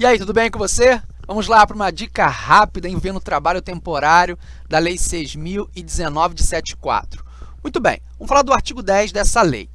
E aí, tudo bem com você? Vamos lá para uma dica rápida envolvendo o trabalho temporário da Lei 6.019 de 74. Muito bem, vamos falar do artigo 10 dessa lei.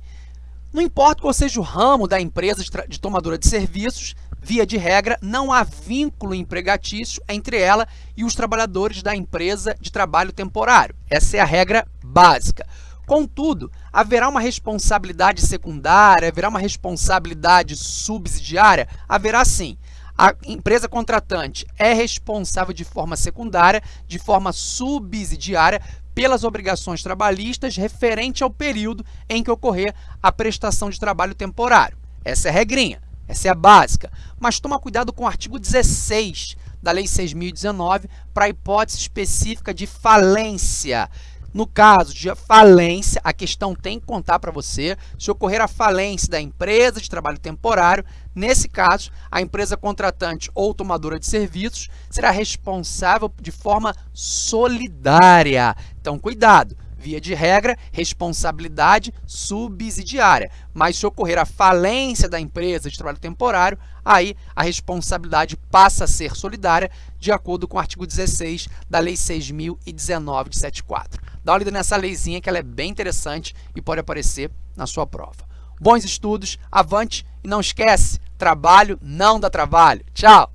Não importa qual seja o ramo da empresa de, de tomadora de serviços, via de regra, não há vínculo empregatício entre ela e os trabalhadores da empresa de trabalho temporário. Essa é a regra básica. Contudo, haverá uma responsabilidade secundária, haverá uma responsabilidade subsidiária? Haverá sim a empresa contratante é responsável de forma secundária, de forma subsidiária, pelas obrigações trabalhistas referente ao período em que ocorrer a prestação de trabalho temporário. Essa é a regrinha, essa é a básica. Mas toma cuidado com o artigo 16 da Lei 6.019 para a hipótese específica de falência. No caso de falência, a questão tem que contar para você se ocorrer a falência da empresa de trabalho temporário. Nesse caso, a empresa contratante ou tomadora de serviços será responsável de forma solidária. Então, cuidado! Via de regra, responsabilidade subsidiária. Mas se ocorrer a falência da empresa de trabalho temporário, aí a responsabilidade passa a ser solidária, de acordo com o artigo 16 da Lei 6.019 de 74. Dá uma lida nessa leizinha que ela é bem interessante e pode aparecer na sua prova. Bons estudos, avante e não esquece, trabalho não dá trabalho. Tchau!